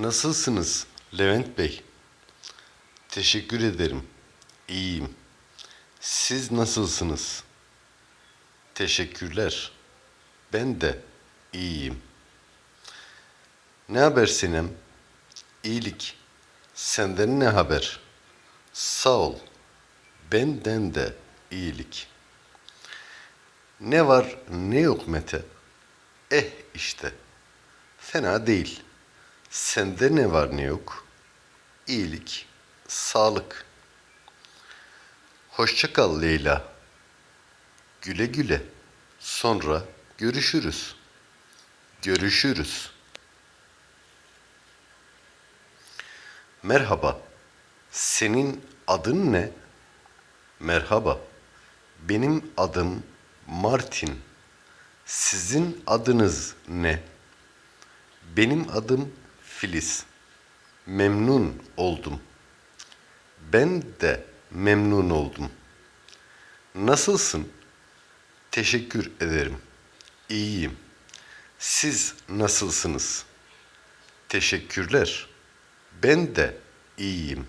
Nasılsınız Levent Bey? Teşekkür ederim. İyiyim. Siz nasılsınız? Teşekkürler. Ben de iyiyim. Ne haber Sinem? İyilik. Senden ne haber? Sağ ol. Benden de iyilik. Ne var ne yok Mete? Eh işte. Fena değil. Sende ne var ne yok? İyilik, sağlık. Hoşça kal Leyla. Güle güle. Sonra görüşürüz. Görüşürüz. Merhaba. Senin adın ne? Merhaba. Benim adım Martin. Sizin adınız ne? Benim adım Filiz. Memnun oldum. Ben de memnun oldum. Nasılsın? Teşekkür ederim. İyiyim. Siz nasılsınız? Teşekkürler. Ben de iyiyim.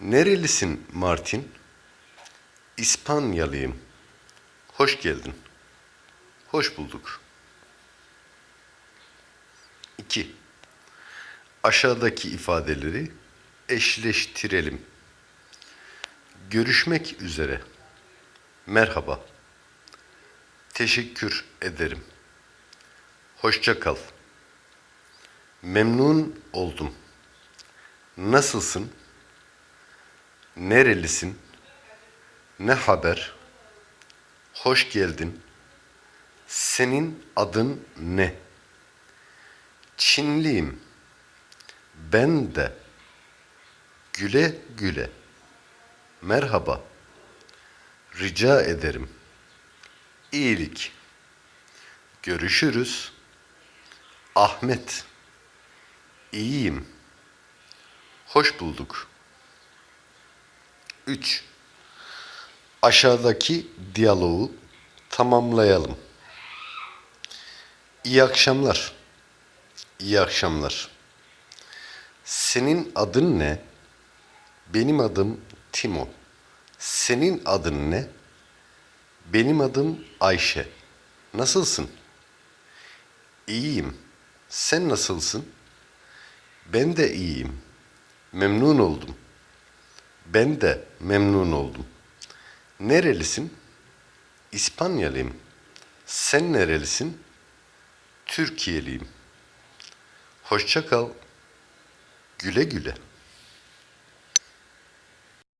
Nerelisin Martin? İspanyalıyım. Hoş geldin. Hoş bulduk. 2. Aşağıdaki ifadeleri eşleştirelim. Görüşmek üzere. Merhaba. Teşekkür ederim. Hoşça kal. Memnun oldum. Nasılsın? Nerelisin? Ne haber? Hoş geldin. Senin adın ne? Çinliyim. Ben de. Güle güle. Merhaba. Rica ederim. İyilik. Görüşürüz. Ahmet. İyiyim. Hoş bulduk. 3. Aşağıdaki diyaloğu tamamlayalım. İyi akşamlar. İyi akşamlar. Senin adın ne? Benim adım Timo. Senin adın ne? Benim adım Ayşe. Nasılsın? İyiyim. Sen nasılsın? Ben de iyiyim. Memnun oldum. Ben de memnun oldum. Nerelisin? İspanyalıyım. Sen nerelisin? Türkiye'liyim. Hoşça kal. Güle güle.